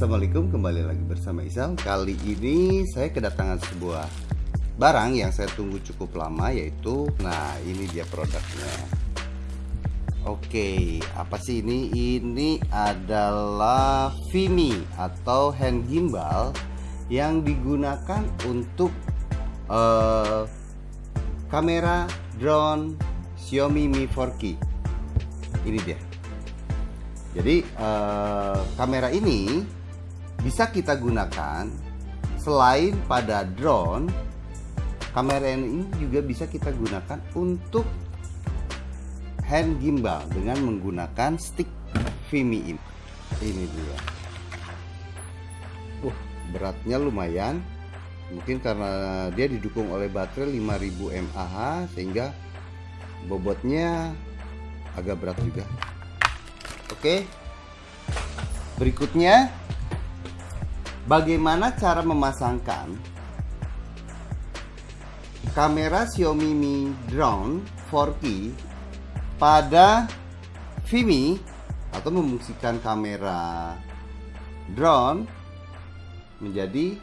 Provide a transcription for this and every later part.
Assalamualaikum kembali lagi bersama Isal Kali ini saya kedatangan sebuah barang yang saya tunggu cukup lama yaitu Nah ini dia produknya. Oke apa sih ini? Ini adalah Vimi atau hand gimbal Yang digunakan untuk uh, kamera drone Xiaomi Mi 4K Ini dia. Jadi uh, kamera ini bisa kita gunakan selain pada drone, kamera ini juga bisa kita gunakan untuk hand gimbal dengan menggunakan stick Vimi ini. Ini dia. Uh, beratnya lumayan. Mungkin karena dia didukung oleh baterai 5000 mAh sehingga bobotnya agak berat juga. Oke. Berikutnya bagaimana cara memasangkan kamera Xiaomi Mi Drone 4K pada Vimi atau memfungsikan kamera drone menjadi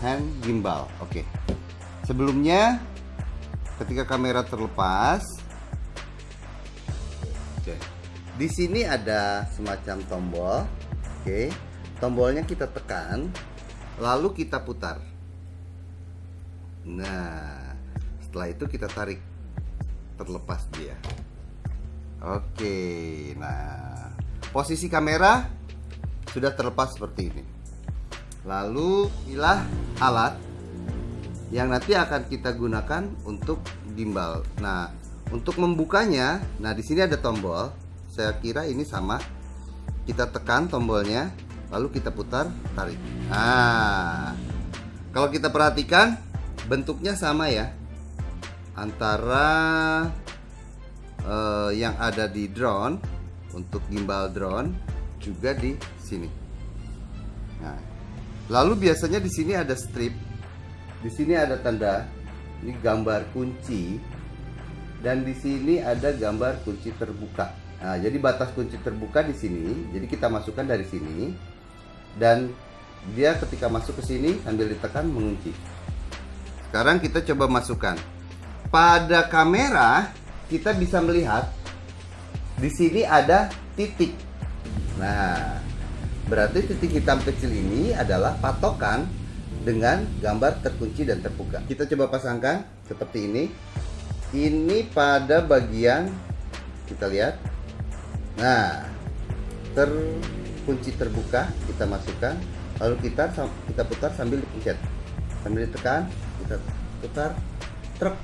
hand gimbal. Oke. Sebelumnya ketika kamera terlepas di sini ada semacam tombol oke tombolnya kita tekan lalu kita putar. Nah setelah itu kita tarik terlepas dia. Oke nah posisi kamera sudah terlepas seperti ini. Lalu inilah alat yang nanti akan kita gunakan untuk gimbal. Nah untuk membukanya nah di sini ada tombol. Saya kira ini sama. Kita tekan tombolnya lalu kita putar tarik. Nah kalau kita perhatikan bentuknya sama ya. Antara uh, yang ada di drone untuk gimbal drone juga di sini. Nah lalu biasanya di sini ada strip di sini ada tanda ini gambar kunci dan di sini ada gambar kunci terbuka. Nah, jadi batas kunci terbuka di sini. Jadi kita masukkan dari sini dan dia ketika masuk ke sini sambil ditekan mengunci. Sekarang kita coba masukkan. Pada kamera kita bisa melihat di sini ada titik. Nah, berarti titik hitam kecil ini adalah patokan dengan gambar terkunci dan terbuka. Kita coba pasangkan seperti ini. Ini pada bagian kita lihat Nah, terkunci terbuka kita masukkan, lalu kita kita putar sambil dipencet, sambil ditekan, kita putar, truk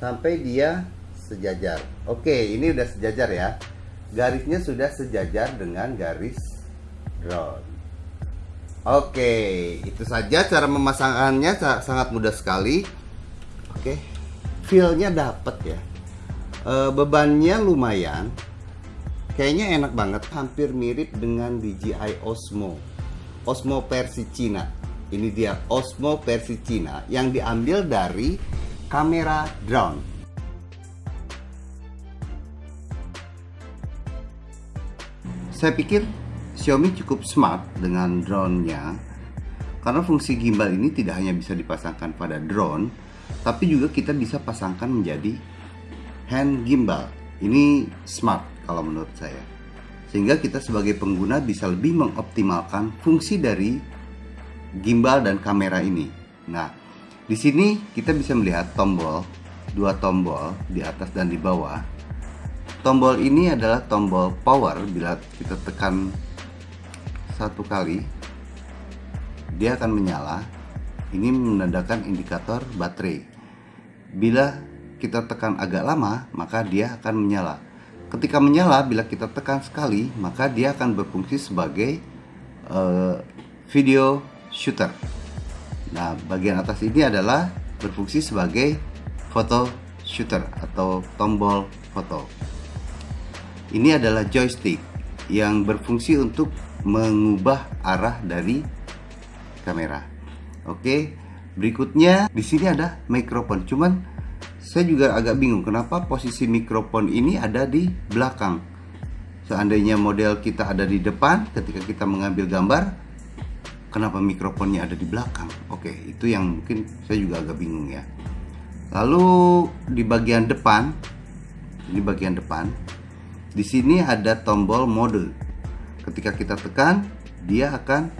sampai dia sejajar. Oke, ini udah sejajar ya. Garisnya sudah sejajar dengan garis drone. Oke, itu saja cara memasangkannya sangat mudah sekali. Oke, feelnya dapat ya. E, bebannya lumayan, Kayaknya enak banget, hampir mirip dengan DJI Osmo. Osmo versi Cina. Ini dia Osmo versi Cina yang diambil dari kamera drone. Saya pikir Xiaomi cukup smart dengan drone-nya karena fungsi gimbal ini tidak hanya bisa dipasangkan pada drone, tapi juga kita bisa pasangkan menjadi hand gimbal. Ini smart kalau menurut saya. Sehingga kita sebagai pengguna bisa lebih mengoptimalkan fungsi dari gimbal dan kamera ini. Nah, di sini kita bisa melihat tombol, dua tombol di atas dan di bawah. Tombol ini adalah tombol power bila kita tekan satu kali dia akan menyala. Ini menandakan indikator baterai. Bila kita tekan agak lama, maka dia akan menyala. Ketika menyala, bila kita tekan sekali, maka dia akan berfungsi sebagai uh, video shooter. Nah, bagian atas ini adalah berfungsi sebagai foto shooter atau tombol foto. Ini adalah joystick yang berfungsi untuk mengubah arah dari kamera. Oke, berikutnya di sini ada mikrofon. Cuman saya juga agak bingung kenapa posisi mikrofon ini ada di belakang? Seandainya model kita ada di depan ketika kita mengambil gambar kenapa mikrofonnya ada di belakang? Oke itu yang mungkin saya juga agak bingung ya. Lalu di bagian depan ini bagian depan di sini ada tombol mode. Ketika kita tekan dia akan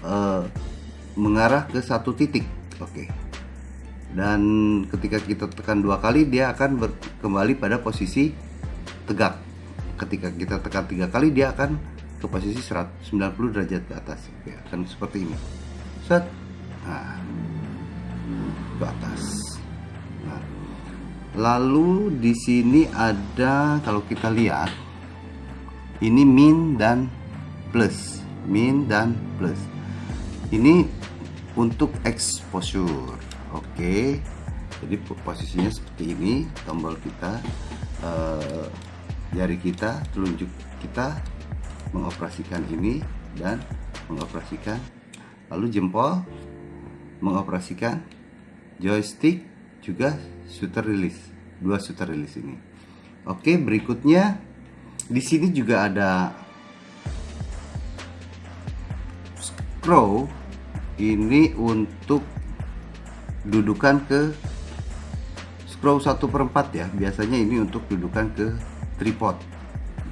uh, mengarah ke satu titik. Oke dan ketika kita tekan dua kali dia akan kembali pada posisi tegak. Ketika kita tekan tiga kali dia akan ke posisi 190 derajat ke atas. Ya, akan seperti ini. Set. Nah, ke atas. Nah, lalu di sini ada kalau kita lihat ini min dan plus. Min dan plus. Ini untuk exposure oke. Jadi posisinya seperti ini tombol kita uh, jari kita telunjuk kita mengoperasikan ini dan mengoperasikan. Lalu jempol mengoperasikan joystick juga shooter release dua shooter release ini. Oke berikutnya di sini juga ada scroll. Ini untuk dudukan ke scroll 1 per 4 ya. Biasanya ini untuk dudukan ke tripod.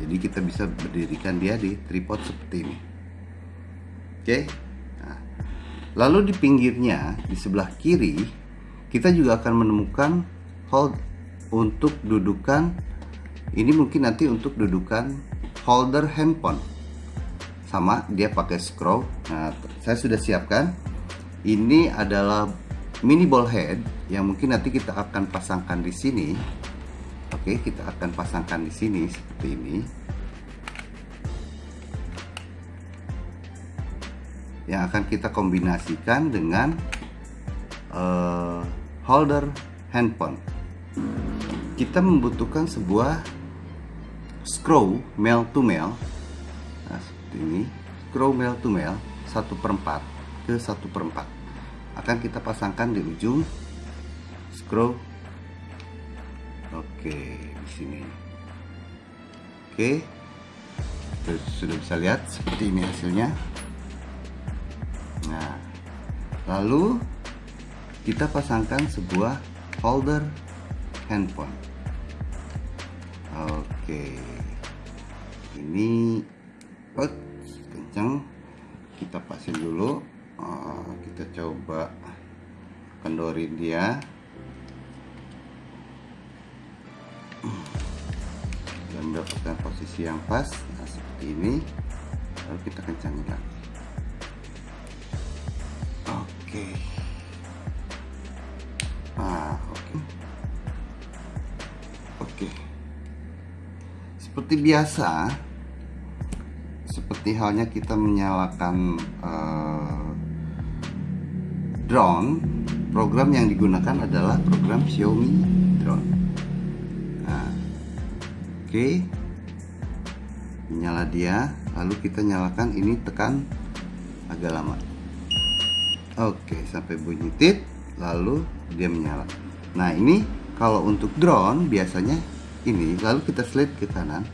Jadi kita bisa berdirikan dia di tripod seperti ini. Oke? Nah, lalu di pinggirnya di sebelah kiri kita juga akan menemukan hold untuk dudukan ini mungkin nanti untuk dudukan holder handphone. Sama dia pakai scroll. Nah saya sudah siapkan. Ini adalah mini ball head yang mungkin nanti kita akan pasangkan di sini Oke, kita akan pasangkan di sini seperti ini. Yang akan kita kombinasikan dengan uh, holder handphone. Kita membutuhkan sebuah screw male to male. Nah, seperti ini. Screw male to male 1 per 4 ke 1 per 4 akan kita pasangkan di ujung screw Oke, di sini. Oke. Terus sudah bisa lihat seperti ini hasilnya. Nah, lalu kita pasangkan sebuah holder handphone. Oke. Ini kencang. Kita pasang dulu. Oh, kita coba kendorin dia. dan mendapatkan posisi yang pas. Nah seperti ini. Lalu kita kencangin lagi oke. Ah oke. Oke. Seperti biasa seperti halnya kita menyalakan uh, drone program yang digunakan adalah program Xiaomi drone. Oke. Nyala dia lalu kita nyalakan ini tekan agak lama. Oke sampai bunyi tit lalu dia menyala. Nah ini kalau untuk drone biasanya ini lalu kita slide ke kanan.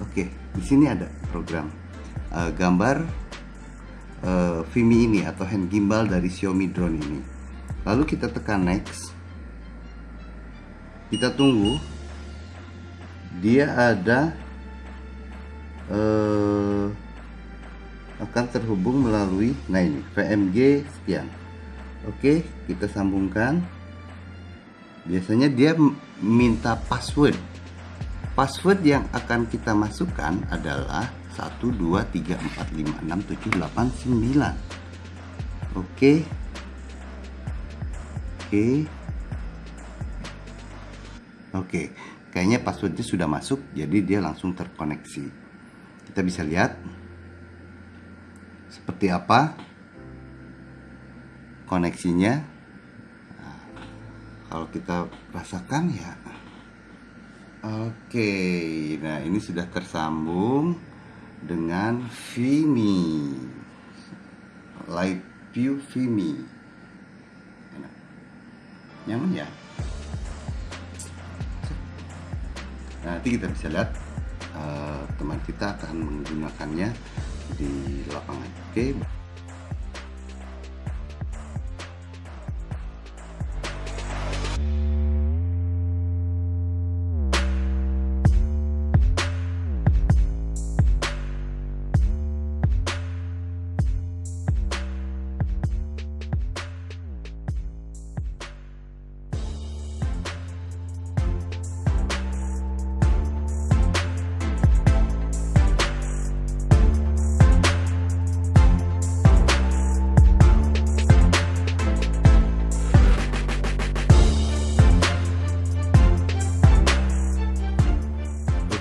Oke di sini ada program. Uh, gambar uh, Vimi ini atau hand gimbal dari Xiaomi drone ini. Lalu kita tekan next. Kita tunggu. Dia ada uh, akan terhubung melalui nah ini VMG sekian. Oke kita sambungkan. Biasanya dia minta password. Password yang akan kita masukkan adalah 1 2 3 4 5 6 7 8 9 oke. Oke. Oke. Kayaknya passwordnya sudah masuk jadi dia langsung terkoneksi. Kita bisa lihat. Seperti apa koneksinya? Nah, kalau kita rasakan ya. Oke. Nah ini sudah tersambung dengan Vimi Light View Vimi nyaman ya nanti kita bisa lihat uh, teman kita akan menggunakannya di lapangan. Oke.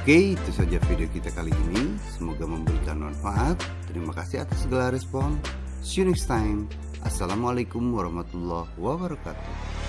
Oke, itu saja video kita kali ini. Semoga memberikan manfaat. Terima kasih atas segala respon. See you next time. Assalamualaikum warahmatullahi wabarakatuh.